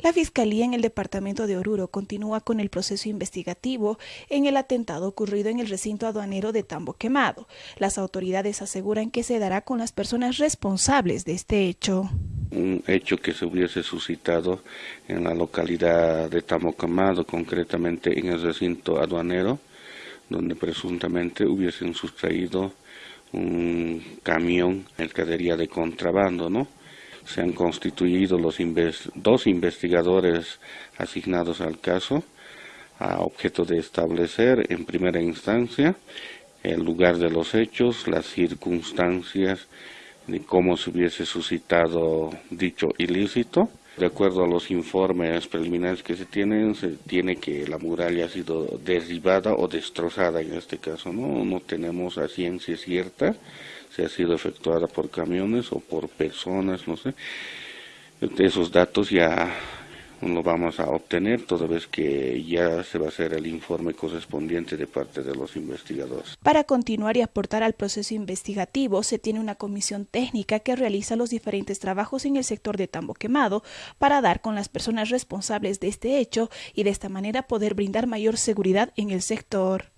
La Fiscalía en el departamento de Oruro continúa con el proceso investigativo en el atentado ocurrido en el recinto aduanero de Tambo Quemado. Las autoridades aseguran que se dará con las personas responsables de este hecho. Un hecho que se hubiese suscitado en la localidad de Tambo Quemado, concretamente en el recinto aduanero, donde presuntamente hubiesen sustraído un camión mercadería de contrabando, ¿no? Se han constituido los dos investigadores asignados al caso a objeto de establecer en primera instancia el lugar de los hechos, las circunstancias de cómo se hubiese suscitado dicho ilícito. De acuerdo a los informes preliminares que se tienen, se tiene que la muralla ha sido derribada o destrozada en este caso, ¿no? No tenemos a ciencia cierta si ha sido efectuada por camiones o por personas, no sé. Esos datos ya lo vamos a obtener toda vez que ya se va a hacer el informe correspondiente de parte de los investigadores. Para continuar y aportar al proceso investigativo, se tiene una comisión técnica que realiza los diferentes trabajos en el sector de Tambo Quemado para dar con las personas responsables de este hecho y de esta manera poder brindar mayor seguridad en el sector.